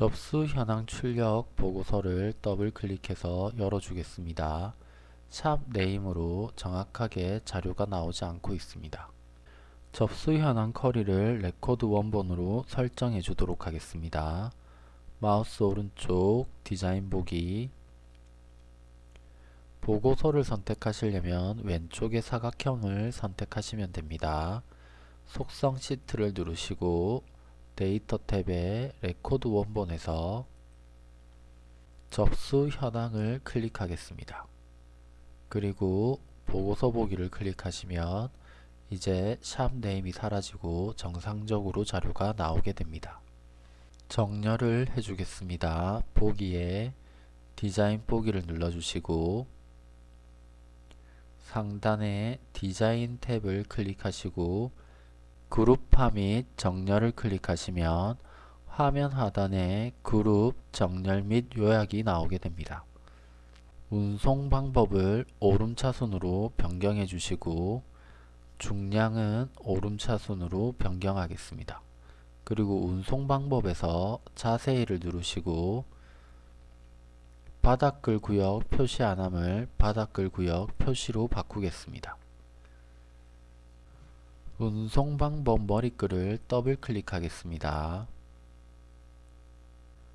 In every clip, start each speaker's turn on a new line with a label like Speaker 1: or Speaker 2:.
Speaker 1: 접수 현황 출력 보고서를 더블 클릭해서 열어주겠습니다. 샵 name으로 정확하게 자료가 나오지 않고 있습니다. 접수 현황 쿼리를 레코드 원본으로 설정해 주도록 하겠습니다. 마우스 오른쪽 디자인 보기 보고서를 선택하시려면 왼쪽의 사각형을 선택하시면 됩니다. 속성 시트를 누르시고 데이터 탭에 레코드 원본에서 접수 현황을 클릭하겠습니다. 그리고 보고서 보기를 클릭하시면 이제 샵 name이 사라지고 정상적으로 자료가 나오게 됩니다. 정렬을 해주겠습니다. 보기에 디자인 보기를 눌러주시고 상단에 디자인 탭을 클릭하시고 그룹화 및 정렬을 클릭하시면 화면 하단에 그룹, 정렬 및 요약이 나오게 됩니다. 운송 방법을 오름차순으로 변경해 주시고 중량은 오름차순으로 변경하겠습니다. 그리고 운송 방법에서 자세히를 누르시고 바닥글 구역 표시 안함을 바닥글 구역 표시로 바꾸겠습니다. 운송 방법 머리글을 더블 클릭하겠습니다.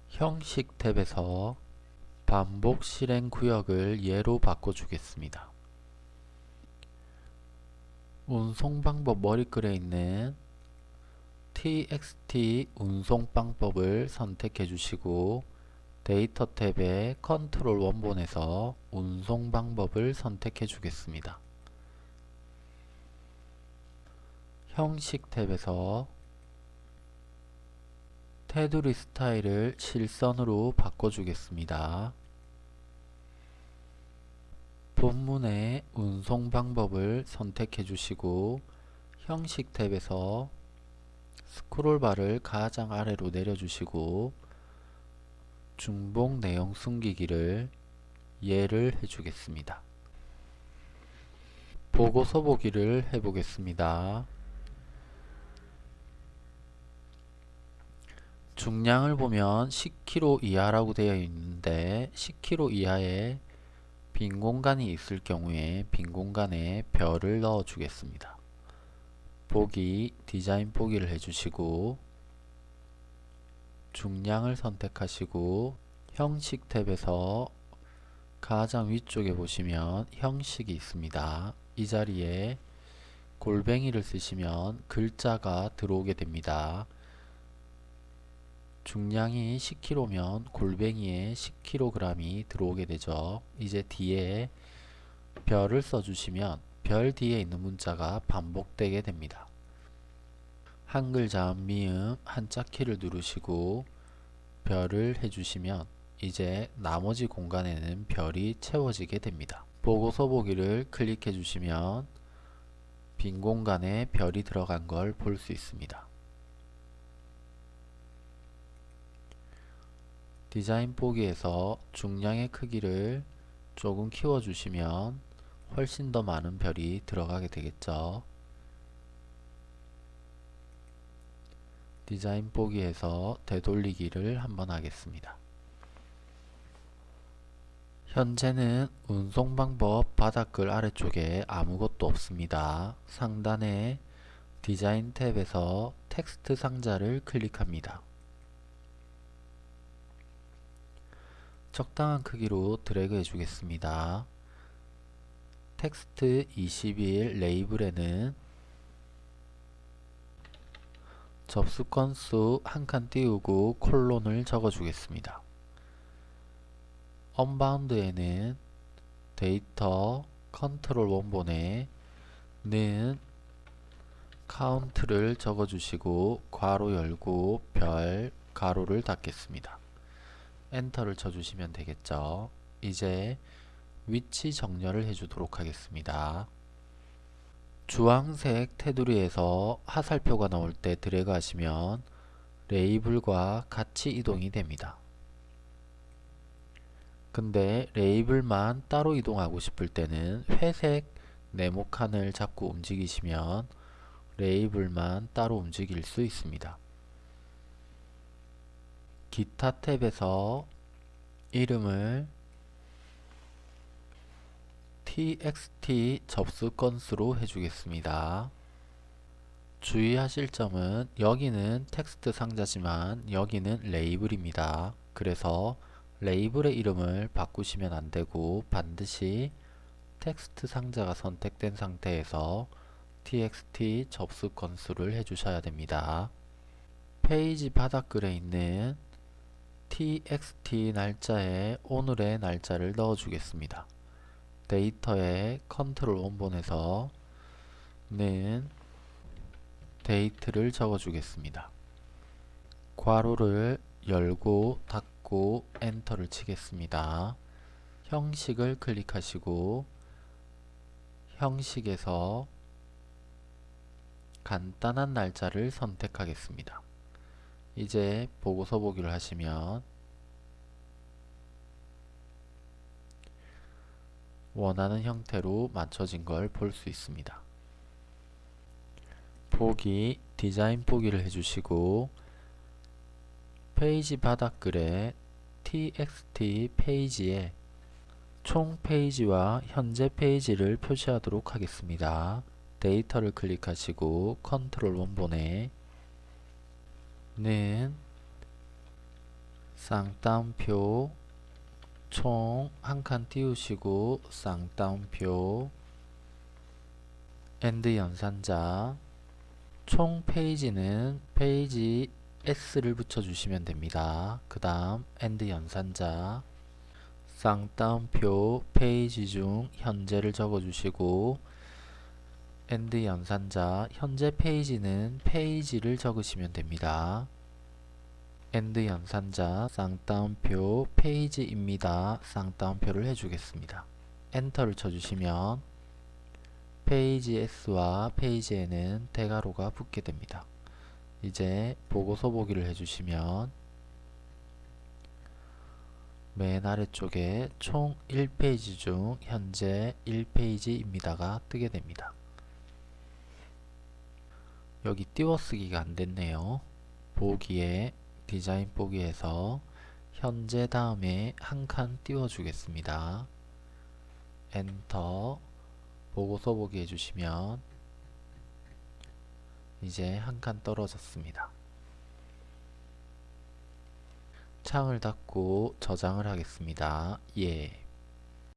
Speaker 1: 형식 탭에서 반복 실행 구역을 예로 바꿔주겠습니다. 운송 방법 머리글에 있는 txt 운송 방법을 선택해 주시고 데이터 탭에 컨트롤 원본에서 운송 방법을 선택해 주겠습니다. 형식 탭에서 테두리 스타일을 실선으로 바꿔주겠습니다. 본문의 운송 방법을 선택해 주시고 형식 탭에서 스크롤바를 가장 아래로 내려주시고 중복 내용 숨기기를 예를 해주겠습니다. 보고서 보기를 해보겠습니다. 중량을 보면 10kg 이하라고 되어 있는데 10kg 이하에 빈 공간이 있을 경우에 빈 공간에 별을 넣어 주겠습니다. 보기 디자인 보기를 해주시고 중량을 선택하시고 형식 탭에서 가장 위쪽에 보시면 형식이 있습니다. 이 자리에 골뱅이를 쓰시면 글자가 들어오게 됩니다. 중량이 10kg면 골뱅이에 10kg이 들어오게 되죠. 이제 뒤에 별을 써주시면 별 뒤에 있는 문자가 반복되게 됩니다. 한글 자음 미음 한자 키를 누르시고 별을 해주시면 이제 나머지 공간에는 별이 채워지게 됩니다. 보고서 보기를 클릭해 주시면 빈 공간에 별이 들어간 걸 볼 수 있습니다. 디자인 보기에서 중량의 크기를 조금 키워주시면 훨씬 더 많은 별이 들어가게 되겠죠. 디자인 보기에서 되돌리기를 한번 하겠습니다. 현재는 운송 방법 바닥글 아래쪽에 아무것도 없습니다. 상단에 디자인 탭에서 텍스트 상자를 클릭합니다. 적당한 크기로 드래그 해주겠습니다. 텍스트 21 레이블에는 접수 건수 한 칸 띄우고 콜론을 적어주겠습니다. unbound에는 데이터 컨트롤 원본에 는 count를 적어주시고 괄호 열고 별 괄호를 닫겠습니다. 엔터를 쳐주시면 되겠죠. 이제 위치 정렬을 해주도록 하겠습니다. 주황색 테두리에서 화살표가 나올 때 드래그 하시면 레이블과 같이 이동이 됩니다. 근데 레이블만 따로 이동하고 싶을 때는 회색 네모 칸을 잡고 움직이시면 레이블만 따로 움직일 수 있습니다. 기타 탭에서 이름을 txt 접수 건수로 해주겠습니다. 주의하실 점은 여기는 텍스트 상자지만 여기는 레이블입니다. 그래서 레이블의 이름을 바꾸시면 안되고 반드시 텍스트 상자가 선택된 상태에서 txt 접수 건수를 해주셔야 됩니다. 페이지 바닥글에 있는 txt 날짜에 오늘의 날짜를 넣어 주겠습니다. 데이터에 컨트롤 원본에서 는 date를 적어 주겠습니다. 괄호를 열고 닫고 엔터를 치겠습니다. 형식을 클릭하시고 형식에서 간단한 날짜를 선택하겠습니다. 이제 보고서 보기를 하시면 원하는 형태로 맞춰진 걸 볼 수 있습니다. 보기, 디자인 보기를 해주시고 페이지 바닥글에 txt 페이지에 총 페이지와 현재 페이지를 표시하도록 하겠습니다. 데이터를 클릭하시고 컨트롤 원본에 는 쌍따옴표 총 한 칸 띄우시고 쌍따옴표 and 연산자 총 페이지는 페이지 S를 붙여주시면 됩니다. 그 다음 and 연산자 쌍따옴표 페이지 중 현재를 적어주시고 and 연산자 현재 페이지는 페이지를 적으시면 됩니다. and 연산자 쌍따옴표 페이지입니다. 쌍따옴표를 해주겠습니다. 엔터를 쳐주시면 페이지 S와 페이지에는 대괄호가 붙게 됩니다. 이제 보고서 보기를 해주시면 맨 아래쪽에 총 1페이지 중 현재 1페이지입니다가 뜨게 됩니다. 여기 띄워쓰기가 안됐네요. 보기에 디자인 보기에서 현재 다음에 한 칸 띄워주겠습니다. 엔터 보고서 보기 해주시면 이제 한 칸 떨어졌습니다. 창을 닫고 저장을 하겠습니다. 예.